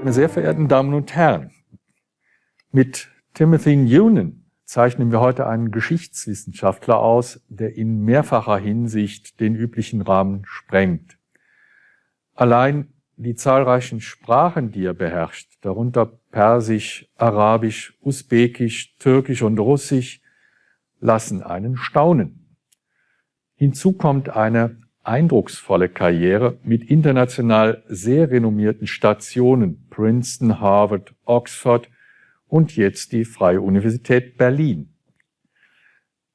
Meine sehr verehrten Damen und Herren, mit Timothy Noonan zeichnen wir heute einen Geschichtswissenschaftler aus, der in mehrfacher Hinsicht den üblichen Rahmen sprengt. Allein die zahlreichen Sprachen, die er beherrscht, darunter Persisch, Arabisch, Usbekisch, Türkisch und Russisch, lassen einen staunen. Hinzu kommt eine eindrucksvolle Karriere mit international sehr renommierten Stationen Princeton, Harvard, Oxford und jetzt die Freie Universität Berlin.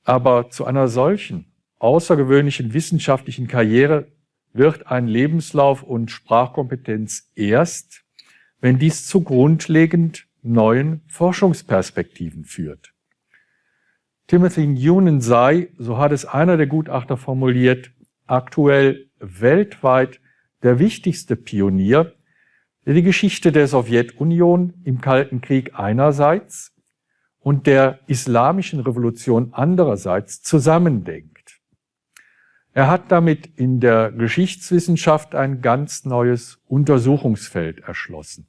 Aber zu einer solchen außergewöhnlichen wissenschaftlichen Karriere wird ein Lebenslauf und Sprachkompetenz erst, wenn dies zu grundlegend neuen Forschungsperspektiven führt. Timothy Noonan sei, so hat es einer der Gutachter formuliert, aktuell weltweit der wichtigste Pionier, der die Geschichte der Sowjetunion im Kalten Krieg einerseits und der islamischen Revolution andererseits zusammendenkt. Er hat damit in der Geschichtswissenschaft ein ganz neues Untersuchungsfeld erschlossen.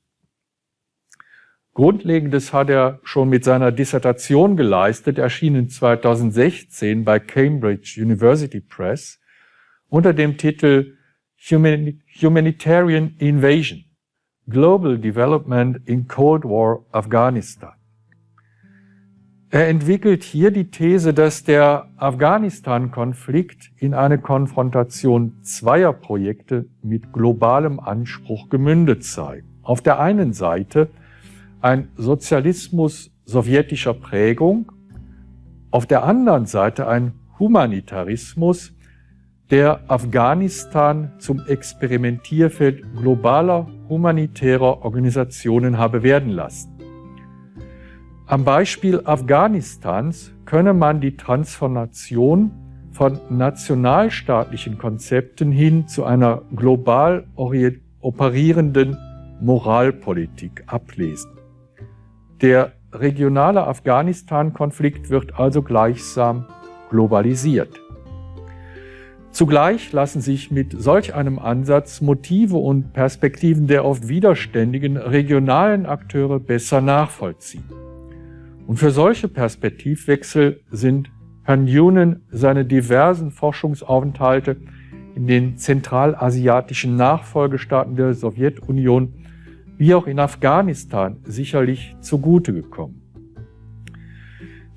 Grundlegendes hat er schon mit seiner Dissertation geleistet, erschienen 2016 bei Cambridge University Press unter dem Titel Humanitarian Invasion, Global Development in Cold War Afghanistan. Er entwickelt hier die These, dass der Afghanistan-Konflikt in eine Konfrontation zweier Projekte mit globalem Anspruch gemündet sei. Auf der einen Seite ein Sozialismus sowjetischer Prägung, auf der anderen Seite ein Humanitarismus, der Afghanistan zum Experimentierfeld globaler humanitärer Organisationen habe werden lassen. Am Beispiel Afghanistans könne man die Transformation von nationalstaatlichen Konzepten hin zu einer global operierenden Moralpolitik ablesen. Der regionale Afghanistan-Konflikt wird also gleichsam globalisiert. Zugleich lassen sich mit solch einem Ansatz Motive und Perspektiven der oft widerständigen regionalen Akteure besser nachvollziehen. Und für solche Perspektivwechsel sind Herrn Noonan seine diversen Forschungsaufenthalte in den zentralasiatischen Nachfolgestaaten der Sowjetunion wie auch in Afghanistan sicherlich zugute gekommen.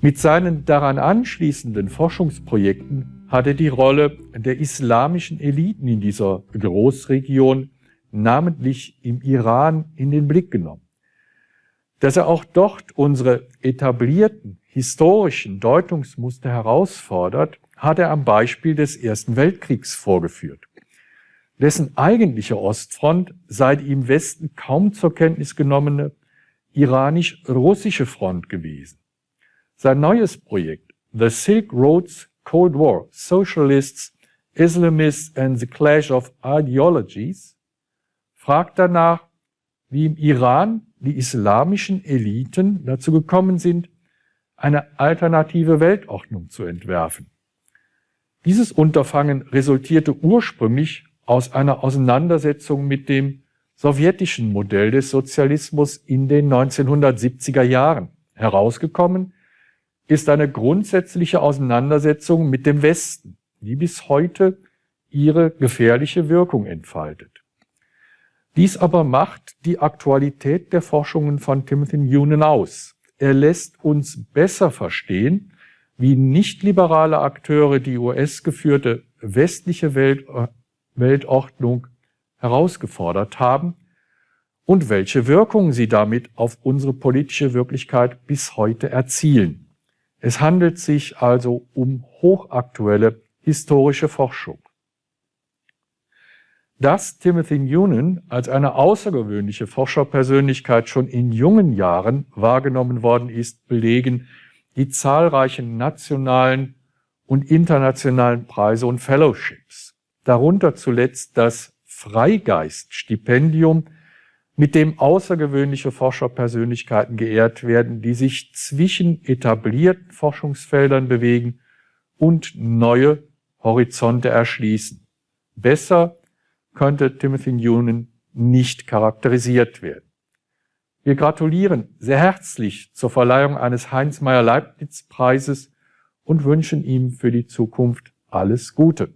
Mit seinen daran anschließenden Forschungsprojekten hat er die Rolle der islamischen Eliten in dieser Großregion, namentlich im Iran, in den Blick genommen. Dass er auch dort unsere etablierten historischen Deutungsmuster herausfordert, hat er am Beispiel des Ersten Weltkriegs vorgeführt. Dessen eigentliche Ostfront sei die im Westen kaum zur Kenntnis genommene iranisch-russische Front gewesen. Sein neues Projekt, The Silk Roads Cold War, Socialists, Islamists and the Clash of Ideologies, fragt danach, wie im Iran die islamischen Eliten dazu gekommen sind, eine alternative Weltordnung zu entwerfen. Dieses Unterfangen resultierte ursprünglich aus einer Auseinandersetzung mit dem sowjetischen Modell des Sozialismus in den 1970er Jahren. Herausgekommen ist eine grundsätzliche Auseinandersetzung mit dem Westen, die bis heute ihre gefährliche Wirkung entfaltet. Dies aber macht die Aktualität der Forschungen von Timothy Noonan aus. Er lässt uns besser verstehen, wie nichtliberale Akteure die US-geführte westliche Welt, Weltordnung herausgefordert haben und welche Wirkungen sie damit auf unsere politische Wirklichkeit bis heute erzielen. Es handelt sich also um hochaktuelle historische Forschung. Dass Timothy Noonan als eine außergewöhnliche Forscherpersönlichkeit schon in jungen Jahren wahrgenommen worden ist, belegen die zahlreichen nationalen und internationalen Preise und Fellowships. Darunter zuletzt das Freigeist-Stipendium mit dem außergewöhnliche Forscherpersönlichkeiten geehrt werden, die sich zwischen etablierten Forschungsfeldern bewegen und neue Horizonte erschließen. Besser könnte Timothy Noonan nicht charakterisiert werden. Wir gratulieren sehr herzlich zur Verleihung eines Heinz Meyer Leibniz Preises und wünschen ihm für die Zukunft alles Gute.